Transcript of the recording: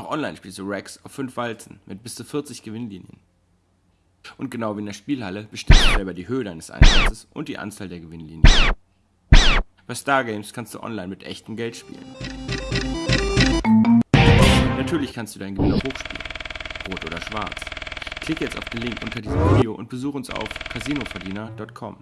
Auch online spielst du Racks auf 5 Walzen mit bis zu 40 Gewinnlinien. Und genau wie in der Spielhalle bestimmst du selber die Höhe deines Einsatzes und die Anzahl der Gewinnlinien. Bei Stargames kannst du online mit echtem Geld spielen. Natürlich kannst du deinen Gewinn auch hochspielen. Rot oder schwarz. Klicke jetzt auf den Link unter diesem Video und besuche uns auf casinoverdiener.com.